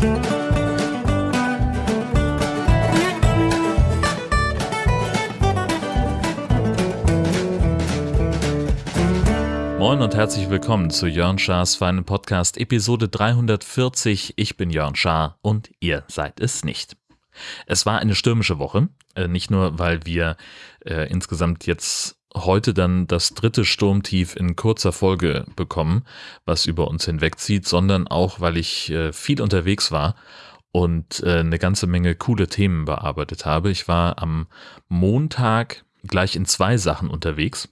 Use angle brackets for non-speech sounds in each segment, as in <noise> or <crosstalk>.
Moin und herzlich willkommen zu Jörn Schars feinen Podcast Episode 340. Ich bin Jörn Schaar und ihr seid es nicht. Es war eine stürmische Woche, äh, nicht nur, weil wir äh, insgesamt jetzt heute dann das dritte Sturmtief in kurzer Folge bekommen, was über uns hinwegzieht, sondern auch, weil ich äh, viel unterwegs war und äh, eine ganze Menge coole Themen bearbeitet habe. Ich war am Montag gleich in zwei Sachen unterwegs.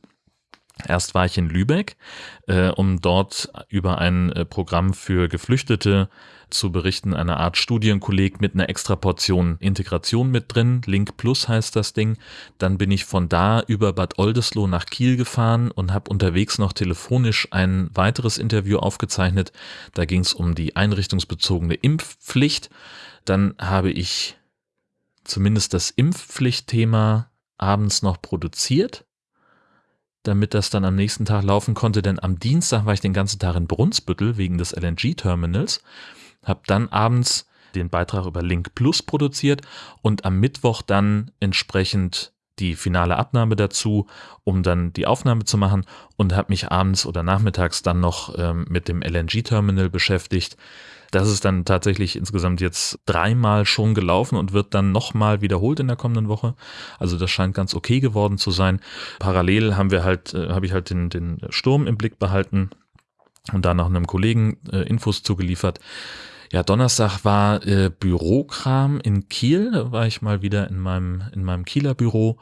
Erst war ich in Lübeck, äh, um dort über ein äh, Programm für Geflüchtete zu berichten, eine Art Studienkolleg mit einer extra Portion Integration mit drin. Link Plus heißt das Ding. Dann bin ich von da über Bad Oldesloe nach Kiel gefahren und habe unterwegs noch telefonisch ein weiteres Interview aufgezeichnet. Da ging es um die einrichtungsbezogene Impfpflicht. Dann habe ich zumindest das Impfpflichtthema abends noch produziert damit das dann am nächsten Tag laufen konnte, denn am Dienstag war ich den ganzen Tag in Brunsbüttel wegen des LNG-Terminals, habe dann abends den Beitrag über Link Plus produziert und am Mittwoch dann entsprechend die finale Abnahme dazu, um dann die Aufnahme zu machen und habe mich abends oder nachmittags dann noch ähm, mit dem LNG-Terminal beschäftigt. Das ist dann tatsächlich insgesamt jetzt dreimal schon gelaufen und wird dann nochmal wiederholt in der kommenden Woche. Also das scheint ganz okay geworden zu sein. Parallel haben wir halt, äh, habe ich halt den, den Sturm im Blick behalten und da noch einem Kollegen äh, Infos zugeliefert. Ja, Donnerstag war äh, Bürokram in Kiel. Da war ich mal wieder in meinem, in meinem Kieler Büro.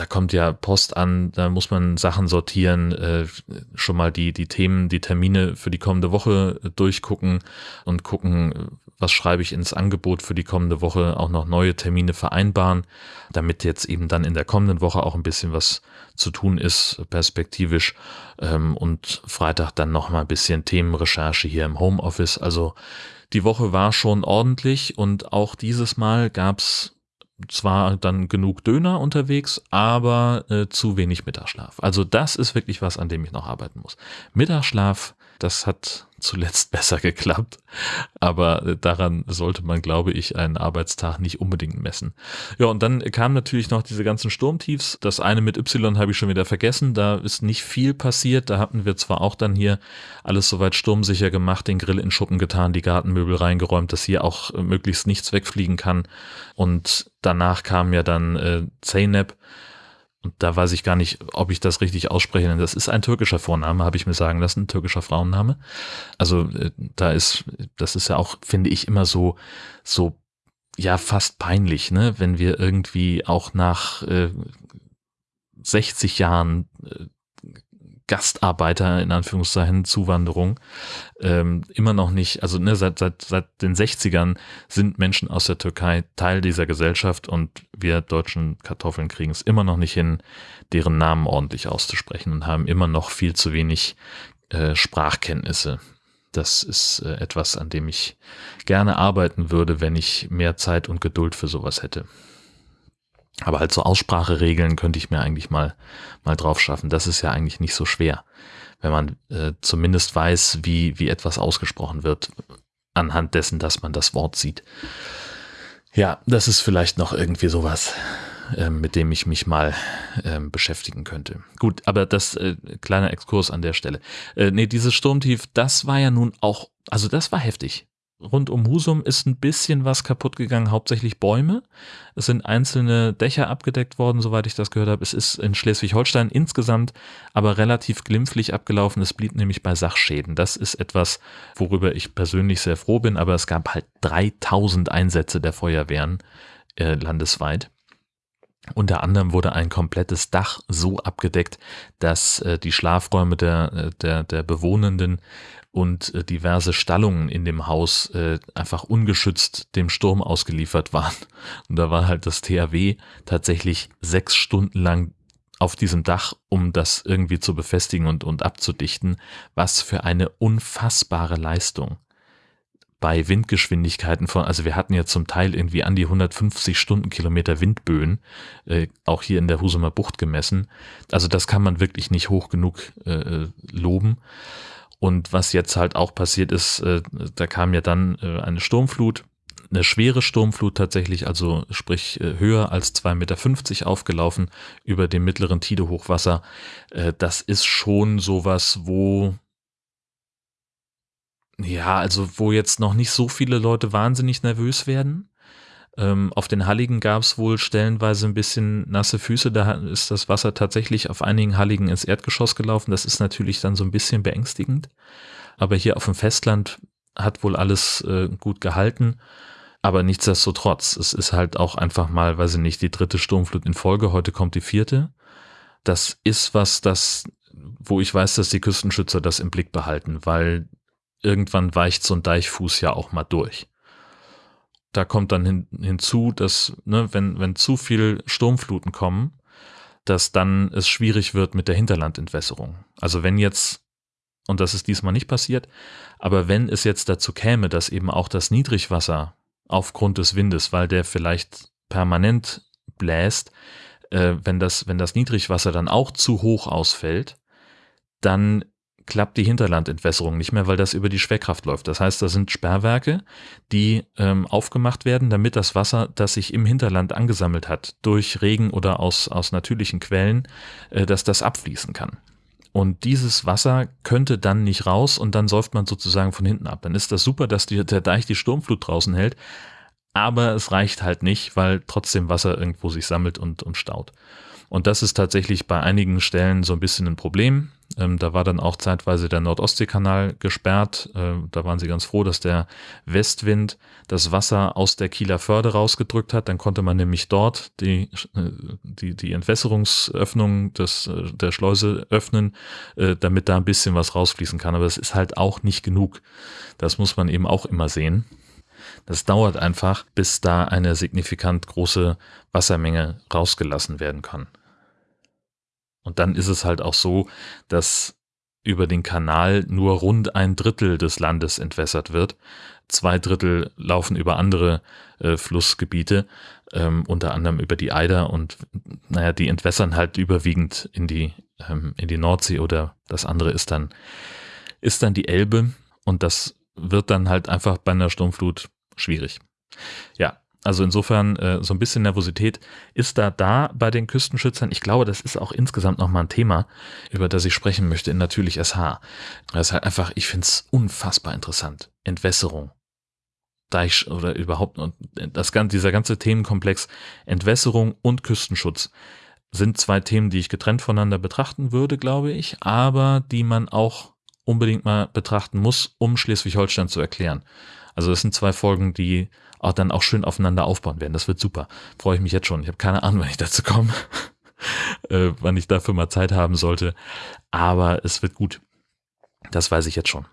Da kommt ja Post an, da muss man Sachen sortieren, äh, schon mal die, die Themen, die Termine für die kommende Woche durchgucken und gucken, was schreibe ich ins Angebot für die kommende Woche, auch noch neue Termine vereinbaren, damit jetzt eben dann in der kommenden Woche auch ein bisschen was zu tun ist, perspektivisch. Ähm, und Freitag dann noch mal ein bisschen Themenrecherche hier im Homeoffice. Also die Woche war schon ordentlich und auch dieses Mal gab's zwar dann genug Döner unterwegs, aber äh, zu wenig Mittagsschlaf. Also das ist wirklich was, an dem ich noch arbeiten muss. Mittagsschlaf, das hat zuletzt <laughs> besser geklappt. Aber daran sollte man, glaube ich, einen Arbeitstag nicht unbedingt messen. Ja, und dann kamen natürlich noch diese ganzen Sturmtiefs. Das eine mit Y habe ich schon wieder vergessen. Da ist nicht viel passiert. Da hatten wir zwar auch dann hier alles soweit sturmsicher gemacht, den Grill in Schuppen getan, die Gartenmöbel reingeräumt, dass hier auch möglichst nichts wegfliegen kann. Und danach kam ja dann äh, Zeynep da weiß ich gar nicht, ob ich das richtig ausspreche, denn das ist ein türkischer Vorname, habe ich mir sagen lassen, türkischer Frauenname. Also äh, da ist, das ist ja auch, finde ich, immer so, so, ja, fast peinlich, ne, wenn wir irgendwie auch nach äh, 60 Jahren äh, Gastarbeiter in Anführungszeichen Zuwanderung ähm, immer noch nicht, also ne, seit, seit, seit den 60ern sind Menschen aus der Türkei Teil dieser Gesellschaft und wir deutschen Kartoffeln kriegen es immer noch nicht hin, deren Namen ordentlich auszusprechen und haben immer noch viel zu wenig äh, Sprachkenntnisse. Das ist äh, etwas, an dem ich gerne arbeiten würde, wenn ich mehr Zeit und Geduld für sowas hätte. Aber halt so Ausspracheregeln könnte ich mir eigentlich mal, mal drauf schaffen. Das ist ja eigentlich nicht so schwer, wenn man äh, zumindest weiß, wie, wie etwas ausgesprochen wird, anhand dessen, dass man das Wort sieht. Ja, das ist vielleicht noch irgendwie sowas, äh, mit dem ich mich mal äh, beschäftigen könnte. Gut, aber das äh, kleiner Exkurs an der Stelle. Äh, nee, dieses Sturmtief, das war ja nun auch, also das war heftig rund um Husum ist ein bisschen was kaputt gegangen, hauptsächlich Bäume. Es sind einzelne Dächer abgedeckt worden, soweit ich das gehört habe. Es ist in Schleswig-Holstein insgesamt aber relativ glimpflich abgelaufen. Es blieb nämlich bei Sachschäden. Das ist etwas, worüber ich persönlich sehr froh bin, aber es gab halt 3000 Einsätze der Feuerwehren äh, landesweit. Unter anderem wurde ein komplettes Dach so abgedeckt, dass äh, die Schlafräume der, äh, der, der Bewohnenden und äh, diverse Stallungen in dem Haus äh, einfach ungeschützt dem Sturm ausgeliefert waren. <laughs> Und da war halt das THW tatsächlich sechs Stunden lang auf diesem Dach, um das irgendwie zu befestigen und, und abzudichten. Was für eine unfassbare Leistung bei Windgeschwindigkeiten von, also wir hatten ja zum Teil irgendwie an die 150 Stundenkilometer Windböen, äh, auch hier in der Husumer Bucht gemessen. Also das kann man wirklich nicht hoch genug äh, loben. Und was jetzt halt auch passiert ist, äh, da kam ja dann äh, eine Sturmflut, eine schwere Sturmflut tatsächlich, also sprich äh, höher als 2,50 Meter aufgelaufen über dem mittleren Tide-Hochwasser. Äh, das ist schon sowas, wo ja, also wo jetzt noch nicht so viele Leute wahnsinnig nervös werden. Ähm, auf den Halligen gab es wohl stellenweise ein bisschen nasse Füße. Da ist das Wasser tatsächlich auf einigen Halligen ins Erdgeschoss gelaufen. Das ist natürlich dann so ein bisschen beängstigend. Aber hier auf dem Festland hat wohl alles äh, gut gehalten. Aber nichtsdestotrotz, es ist halt auch einfach mal, weiß ich nicht, die dritte Sturmflut in Folge. Heute kommt die vierte. Das ist was, das, wo ich weiß, dass die Küstenschützer das im Blick behalten, weil irgendwann weicht so ein Deichfuß ja auch mal durch. Da kommt dann hin, hinzu, dass, ne, wenn, wenn zu viel Sturmfluten kommen, dass dann es schwierig wird mit der Hinterlandentwässerung. Also wenn jetzt, und das ist diesmal nicht passiert, aber wenn es jetzt dazu käme, dass eben auch das Niedrigwasser aufgrund des Windes, weil der vielleicht permanent bläst, äh, wenn, das, wenn das Niedrigwasser dann auch zu hoch ausfällt, dann klappt die Hinterlandentwässerung nicht mehr, weil das über die Schwerkraft läuft. Das heißt, da sind Sperrwerke, die ähm, aufgemacht werden, damit das Wasser, das sich im Hinterland angesammelt hat, durch Regen oder aus, aus natürlichen Quellen, äh, dass das abfließen kann. Und dieses Wasser könnte dann nicht raus und dann säuft man sozusagen von hinten ab. Dann ist das super, dass die, der Deich die Sturmflut draußen hält, aber es reicht halt nicht, weil trotzdem Wasser irgendwo sich sammelt und, und staut. Und das ist tatsächlich bei einigen Stellen so ein bisschen ein Problem. Ähm, da war dann auch zeitweise der Nordostseekanal gesperrt. Äh, da waren sie ganz froh, dass der Westwind das Wasser aus der Kieler Förde rausgedrückt hat. Dann konnte man nämlich dort die, äh, die, die Entwässerungsöffnung des, äh, der Schleuse öffnen, äh, damit da ein bisschen was rausfließen kann. Aber es ist halt auch nicht genug. Das muss man eben auch immer sehen. Das dauert einfach, bis da eine signifikant große Wassermenge rausgelassen werden kann. Und dann ist es halt auch so, dass über den Kanal nur rund ein Drittel des Landes entwässert wird. Zwei Drittel laufen über andere äh, Flussgebiete, ähm, unter anderem über die Eider und naja, die entwässern halt überwiegend in die, ähm, in die Nordsee oder das andere ist dann, ist dann die Elbe und das wird dann halt einfach bei einer Sturmflut schwierig. Ja, also insofern äh, so ein bisschen Nervosität ist da da bei den Küstenschützern. Ich glaube, das ist auch insgesamt nochmal ein Thema, über das ich sprechen möchte in Natürlich SH. Das ist halt einfach, ich finde es unfassbar interessant. Entwässerung. Deich oder überhaupt das, dieser ganze Themenkomplex Entwässerung und Küstenschutz sind zwei Themen, die ich getrennt voneinander betrachten würde, glaube ich, aber die man auch unbedingt mal betrachten muss, um Schleswig-Holstein zu erklären. Also das sind zwei Folgen, die auch dann auch schön aufeinander aufbauen werden. Das wird super. Freue ich mich jetzt schon. Ich habe keine Ahnung, <laughs> wann ich dazu komme, äh, wann ich dafür mal Zeit haben sollte. Aber es wird gut. Das weiß ich jetzt schon.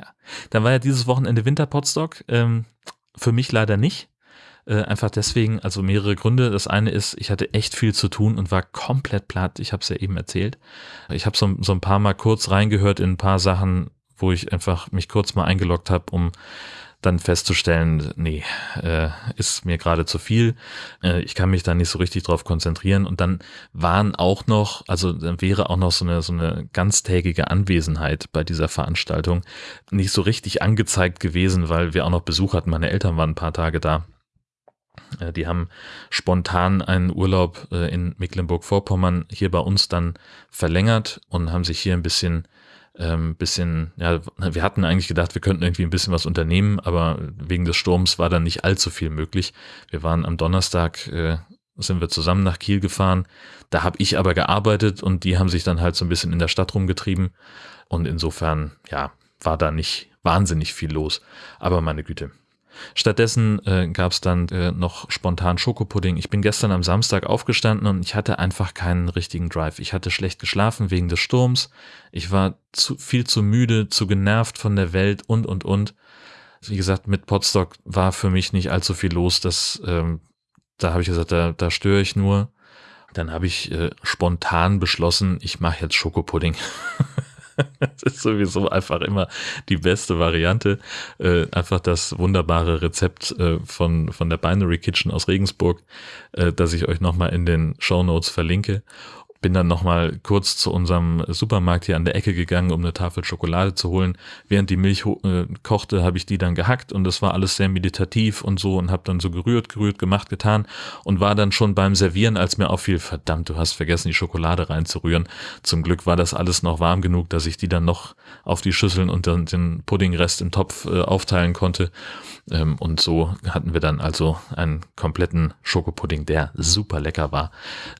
Ja. Dann war ja dieses Wochenende Winterpotstock. Ähm, für mich leider nicht. Äh, einfach deswegen, also mehrere Gründe. Das eine ist, ich hatte echt viel zu tun und war komplett platt. Ich habe es ja eben erzählt. Ich habe so, so ein paar Mal kurz reingehört in ein paar Sachen, wo ich einfach mich kurz mal eingeloggt habe, um dann festzustellen, nee, äh, ist mir gerade zu viel. Äh, ich kann mich da nicht so richtig drauf konzentrieren. Und dann waren auch noch, also dann wäre auch noch so eine, so eine ganztägige Anwesenheit bei dieser Veranstaltung nicht so richtig angezeigt gewesen, weil wir auch noch Besuch hatten. Meine Eltern waren ein paar Tage da. Äh, die haben spontan einen Urlaub äh, in Mecklenburg-Vorpommern hier bei uns dann verlängert und haben sich hier ein bisschen ähm, bisschen, ja, wir hatten eigentlich gedacht, wir könnten irgendwie ein bisschen was unternehmen, aber wegen des Sturms war dann nicht allzu viel möglich. Wir waren am Donnerstag, äh, sind wir zusammen nach Kiel gefahren. Da habe ich aber gearbeitet und die haben sich dann halt so ein bisschen in der Stadt rumgetrieben. Und insofern, ja, war da nicht wahnsinnig viel los. Aber meine Güte, Stattdessen äh, gab es dann äh, noch spontan Schokopudding. Ich bin gestern am Samstag aufgestanden und ich hatte einfach keinen richtigen Drive. Ich hatte schlecht geschlafen wegen des Sturms. Ich war zu, viel zu müde, zu genervt von der Welt und, und, und. Wie gesagt, mit Potstock war für mich nicht allzu viel los. Das, ähm, da habe ich gesagt, da, da störe ich nur. Dann habe ich äh, spontan beschlossen, ich mache jetzt Schokopudding. <laughs> <laughs> das ist sowieso einfach immer die beste Variante. Äh, einfach das wunderbare Rezept äh, von, von der Binary Kitchen aus Regensburg, äh, das ich euch nochmal in den Show Notes verlinke. Bin dann nochmal kurz zu unserem Supermarkt hier an der Ecke gegangen, um eine Tafel Schokolade zu holen. Während die Milch äh, kochte, habe ich die dann gehackt und das war alles sehr meditativ und so und habe dann so gerührt, gerührt, gemacht, getan und war dann schon beim Servieren, als mir auffiel, verdammt, du hast vergessen, die Schokolade reinzurühren. Zum Glück war das alles noch warm genug, dass ich die dann noch auf die Schüsseln und dann den Puddingrest im Topf äh, aufteilen konnte. Ähm, und so hatten wir dann also einen kompletten Schokopudding, der super lecker war.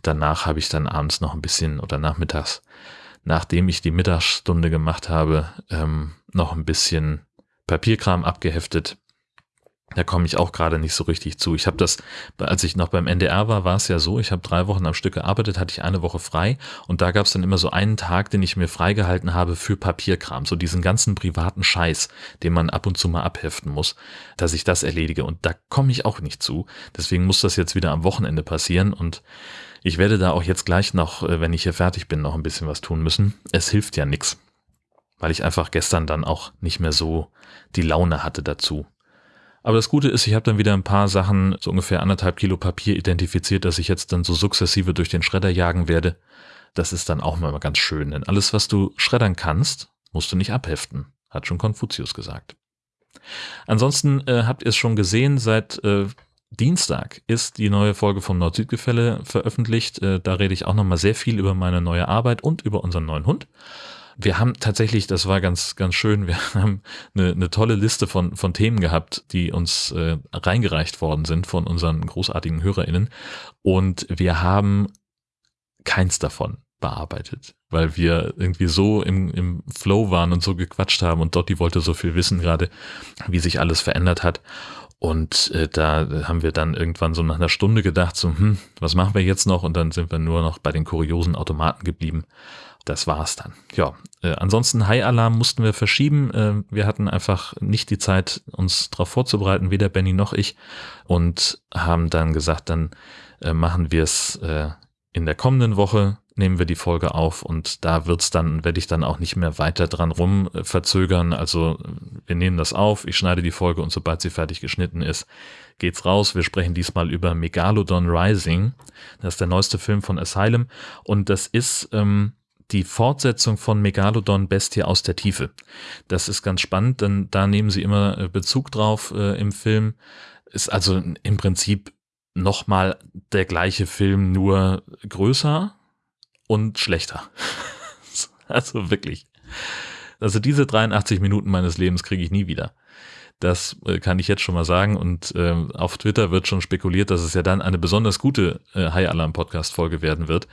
Danach habe ich dann abends noch ein bisschen oder nachmittags, nachdem ich die Mittagsstunde gemacht habe, ähm, noch ein bisschen Papierkram abgeheftet. Da komme ich auch gerade nicht so richtig zu. Ich habe das, als ich noch beim NDR war, war es ja so, ich habe drei Wochen am Stück gearbeitet, hatte ich eine Woche frei. Und da gab es dann immer so einen Tag, den ich mir freigehalten habe für Papierkram, so diesen ganzen privaten Scheiß, den man ab und zu mal abheften muss, dass ich das erledige. Und da komme ich auch nicht zu. Deswegen muss das jetzt wieder am Wochenende passieren. Und ich werde da auch jetzt gleich noch, äh, wenn ich hier fertig bin, noch ein bisschen was tun müssen. Es hilft ja nichts, weil ich einfach gestern dann auch nicht mehr so die Laune hatte dazu. Aber das Gute ist, ich habe dann wieder ein paar Sachen, so ungefähr anderthalb Kilo Papier identifiziert, dass ich jetzt dann so sukzessive durch den Schredder jagen werde. Das ist dann auch mal ganz schön, denn alles, was du schreddern kannst, musst du nicht abheften, hat schon Konfuzius gesagt. Ansonsten äh, habt ihr es schon gesehen, seit äh, Dienstag ist die neue Folge vom Nord-Süd-Gefälle veröffentlicht. Äh, da rede ich auch nochmal sehr viel über meine neue Arbeit und über unseren neuen Hund. Wir haben tatsächlich, das war ganz, ganz schön, wir <laughs> haben eine, eine tolle Liste von, von Themen gehabt, die uns äh, reingereicht worden sind von unseren großartigen HörerInnen. Und wir haben keins davon bearbeitet, weil wir irgendwie so im, im Flow waren und so gequatscht haben und Dotti wollte so viel wissen gerade, wie sich alles verändert hat. Und äh, da haben wir dann irgendwann so nach einer Stunde gedacht, so, hm, was machen wir jetzt noch? Und dann sind wir nur noch bei den kuriosen Automaten geblieben das war's dann. Ja, äh, ansonsten High-Alarm mussten wir verschieben. Äh, wir hatten einfach nicht die Zeit, uns darauf vorzubereiten, weder Benny noch ich. Und haben dann gesagt, dann äh, machen wir es äh, in der kommenden Woche, nehmen wir die Folge auf und da wird's dann, werde ich dann auch nicht mehr weiter dran rum äh, verzögern. Also wir nehmen das auf, ich schneide die Folge und sobald sie fertig geschnitten ist, geht's raus. Wir sprechen diesmal über Megalodon Rising. Das ist der neueste Film von Asylum und das ist ähm, die Fortsetzung von Megalodon Bestie aus der Tiefe. Das ist ganz spannend, denn da nehmen sie immer äh, Bezug drauf äh, im Film. Ist also im Prinzip nochmal der gleiche Film, nur größer und schlechter. <laughs> also wirklich. Also diese 83 Minuten meines Lebens kriege ich nie wieder. Das äh, kann ich jetzt schon mal sagen. Und äh, auf Twitter wird schon spekuliert, dass es ja dann eine besonders gute äh, High Alarm Podcast Folge werden wird.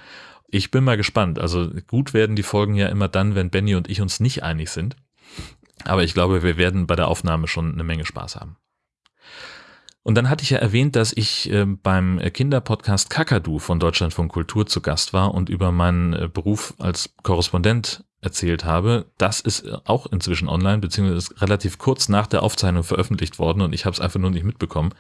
Ich bin mal gespannt. Also gut werden die Folgen ja immer dann, wenn Benny und ich uns nicht einig sind. Aber ich glaube, wir werden bei der Aufnahme schon eine Menge Spaß haben. Und dann hatte ich ja erwähnt, dass ich äh, beim Kinderpodcast Kakadu von Deutschlandfunk Kultur zu Gast war und über meinen äh, Beruf als Korrespondent erzählt habe. Das ist auch inzwischen online, beziehungsweise ist relativ kurz nach der Aufzeichnung veröffentlicht worden und ich habe es einfach nur nicht mitbekommen.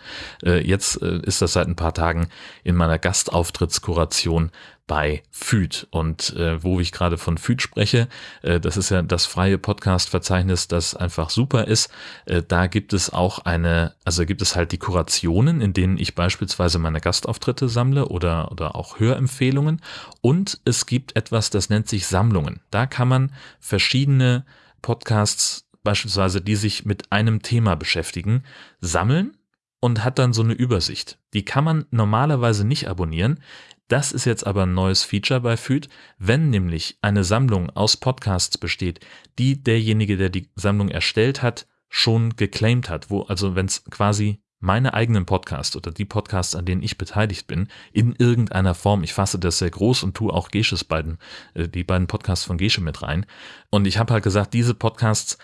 Äh, jetzt äh, ist das seit ein paar Tagen in meiner Gastauftrittskuration bei FÜD. Und äh, wo ich gerade von FÜD spreche, äh, das ist ja das freie Podcast-Verzeichnis, das einfach super ist. Äh, da gibt es auch eine, also gibt es halt die Kurationen, in denen ich beispielsweise meine Gastauftritte sammle oder, oder auch Hörempfehlungen. Und es gibt etwas, das nennt sich Sammlungen. Da kann man verschiedene Podcasts beispielsweise, die sich mit einem Thema beschäftigen, sammeln und hat dann so eine Übersicht. Die kann man normalerweise nicht abonnieren. Das ist jetzt aber ein neues Feature bei FÜD. Wenn nämlich eine Sammlung aus Podcasts besteht, die derjenige, der die Sammlung erstellt hat, schon geclaimed hat, wo also wenn es quasi meine eigenen Podcasts oder die Podcasts, an denen ich beteiligt bin, in irgendeiner Form, ich fasse das sehr groß und tue auch Gesches beiden, äh, die beiden Podcasts von Gesche mit rein. Und ich habe halt gesagt, diese Podcasts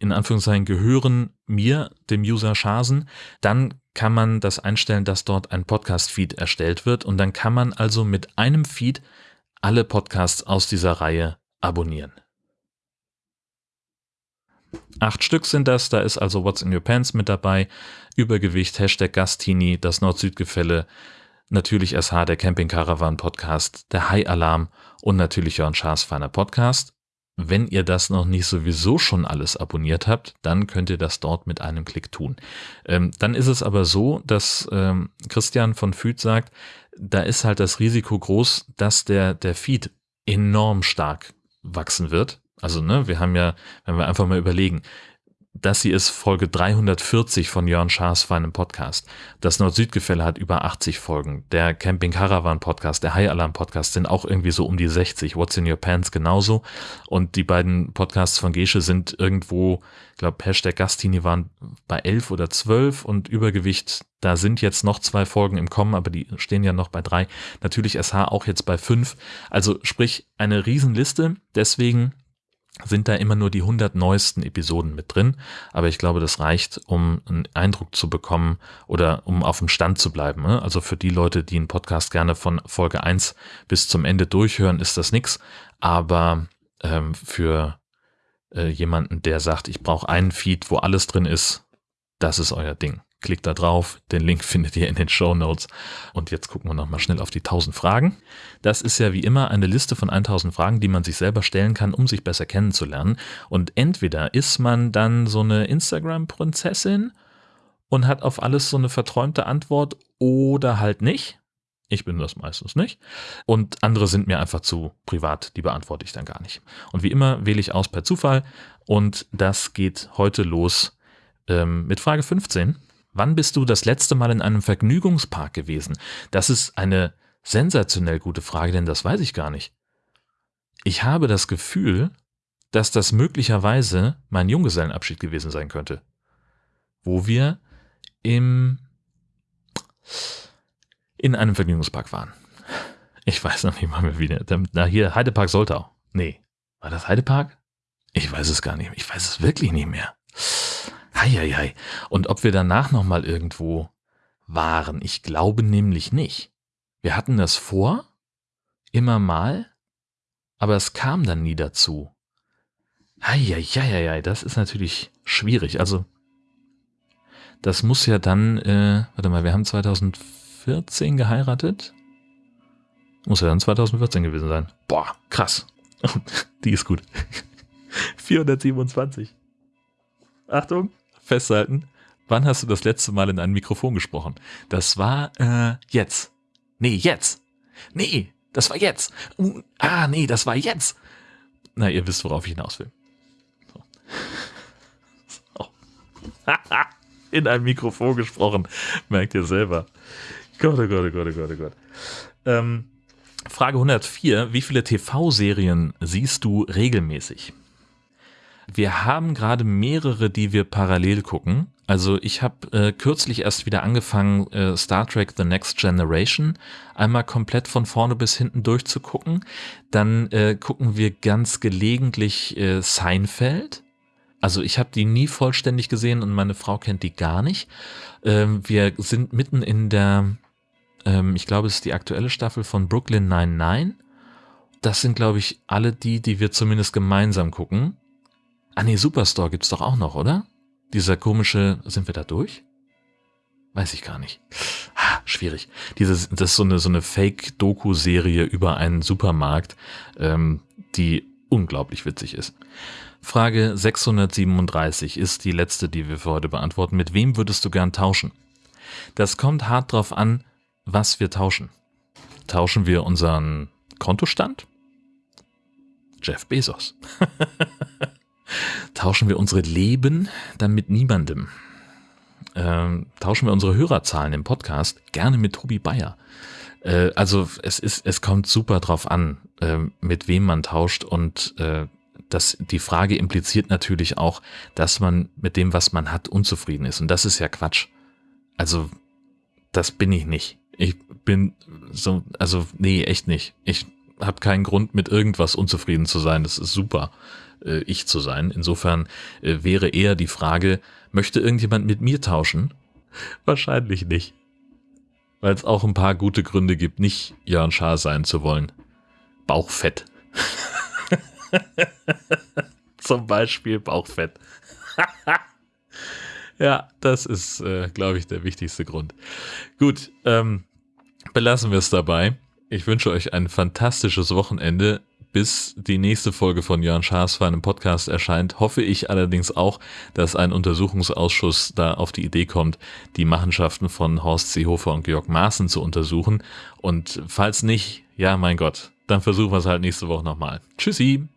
in Anführungszeichen gehören mir, dem User Schasen, dann kann man das einstellen, dass dort ein Podcast-Feed erstellt wird und dann kann man also mit einem Feed alle Podcasts aus dieser Reihe abonnieren. Acht Stück sind das, da ist also What's in Your Pants mit dabei, Übergewicht, Hashtag Gastini, das Nord-Süd-Gefälle, natürlich SH, der Camping Caravan Podcast, der High Alarm und natürlich Jörn Schaas feiner Podcast. Wenn ihr das noch nicht sowieso schon alles abonniert habt, dann könnt ihr das dort mit einem Klick tun. Ähm, dann ist es aber so, dass ähm, Christian von Füd sagt, da ist halt das Risiko groß, dass der, der Feed enorm stark wachsen wird. Also, ne, wir haben ja, wenn wir einfach mal überlegen, das hier ist Folge 340 von Jörn Schaas feinem Podcast. Das Nord-Süd-Gefälle hat über 80 Folgen. Der Camping Caravan Podcast, der High Alarm Podcast sind auch irgendwie so um die 60. What's in Your Pants genauso. Und die beiden Podcasts von Gesche sind irgendwo, ich glaube, Hashtag Gastini waren bei 11 oder 12 und Übergewicht, da sind jetzt noch zwei Folgen im Kommen, aber die stehen ja noch bei drei. Natürlich SH auch jetzt bei fünf. Also sprich, eine Riesenliste. Deswegen sind da immer nur die 100 neuesten Episoden mit drin. Aber ich glaube, das reicht, um einen Eindruck zu bekommen oder um auf dem Stand zu bleiben. Ne? Also für die Leute, die einen Podcast gerne von Folge 1 bis zum Ende durchhören, ist das nichts. Aber ähm, für äh, jemanden, der sagt, ich brauche einen Feed, wo alles drin ist, das ist euer Ding. Klickt da drauf, den Link findet ihr in den Show Notes. Und jetzt gucken wir nochmal schnell auf die 1000 Fragen. Das ist ja wie immer eine Liste von 1000 Fragen, die man sich selber stellen kann, um sich besser kennenzulernen. Und entweder ist man dann so eine Instagram-Prinzessin und hat auf alles so eine verträumte Antwort oder halt nicht. Ich bin das meistens nicht. Und andere sind mir einfach zu privat, die beantworte ich dann gar nicht. Und wie immer wähle ich aus per Zufall und das geht heute los ähm, mit Frage 15. Wann bist du das letzte Mal in einem Vergnügungspark gewesen? Das ist eine sensationell gute Frage, denn das weiß ich gar nicht. Ich habe das Gefühl, dass das möglicherweise mein Junggesellenabschied gewesen sein könnte. Wo wir im, in einem Vergnügungspark waren. Ich weiß noch nicht mal wieder. Na hier, Heidepark Soltau. Nee. War das Heidepark? Ich weiß es gar nicht. Ich weiß es wirklich nicht mehr. Heieiei. Und ob wir danach nochmal irgendwo waren. Ich glaube nämlich nicht. Wir hatten das vor, immer mal, aber es kam dann nie dazu. Heieiei, das ist natürlich schwierig. Also, das muss ja dann, äh, warte mal, wir haben 2014 geheiratet. Muss ja dann 2014 gewesen sein. Boah, krass. <laughs> Die ist gut. <laughs> 427. Achtung festhalten. Wann hast du das letzte Mal in ein Mikrofon gesprochen? Das war äh, jetzt. Nee, jetzt. Nee, das war jetzt. Uh, ah, nee, das war jetzt. Na, ihr wisst, worauf ich hinaus will. So. <laughs> In ein Mikrofon gesprochen. Merkt ihr selber. Gott, oh Gott, oh Gott, oh Gott, oh Gott. Ähm, Frage 104. Wie viele TV-Serien siehst du regelmäßig? Wir haben gerade mehrere, die wir parallel gucken. Also ich habe äh, kürzlich erst wieder angefangen, äh, Star Trek The Next Generation einmal komplett von vorne bis hinten durchzugucken. Dann äh, gucken wir ganz gelegentlich äh, Seinfeld. Also ich habe die nie vollständig gesehen und meine Frau kennt die gar nicht. Ähm, wir sind mitten in der, ähm, ich glaube, es ist die aktuelle Staffel von Brooklyn 99. Das sind, glaube ich, alle die, die wir zumindest gemeinsam gucken. Ah nee, Superstore gibt's doch auch noch, oder? Dieser komische, sind wir da durch? Weiß ich gar nicht. Ah, schwierig. Dieses, das ist so eine, so eine Fake-Doku-Serie über einen Supermarkt, ähm, die unglaublich witzig ist. Frage 637 ist die letzte, die wir für heute beantworten. Mit wem würdest du gern tauschen? Das kommt hart drauf an, was wir tauschen. Tauschen wir unseren Kontostand? Jeff Bezos. <laughs> Tauschen wir unsere Leben dann mit niemandem. Ähm, tauschen wir unsere Hörerzahlen im Podcast gerne mit Tobi Bayer. Äh, also es ist, es kommt super drauf an, äh, mit wem man tauscht und äh, das, die Frage impliziert natürlich auch, dass man mit dem, was man hat, unzufrieden ist. Und das ist ja Quatsch. Also, das bin ich nicht. Ich bin so, also, nee, echt nicht. Ich habe keinen Grund, mit irgendwas unzufrieden zu sein. Das ist super äh, ich zu sein. Insofern äh, wäre eher die Frage, möchte irgendjemand mit mir tauschen? <laughs> Wahrscheinlich nicht. Weil es auch ein paar gute Gründe gibt, nicht Jörn Schaar sein zu wollen. Bauchfett. <laughs> Zum Beispiel Bauchfett. <laughs> ja, das ist, äh, glaube ich, der wichtigste Grund. Gut, ähm, belassen wir es dabei. Ich wünsche euch ein fantastisches Wochenende bis die nächste Folge von Jörn Schaas für einen Podcast erscheint, hoffe ich allerdings auch, dass ein Untersuchungsausschuss da auf die Idee kommt, die Machenschaften von Horst Seehofer und Georg Maaßen zu untersuchen. Und falls nicht, ja, mein Gott, dann versuchen wir es halt nächste Woche nochmal. Tschüssi!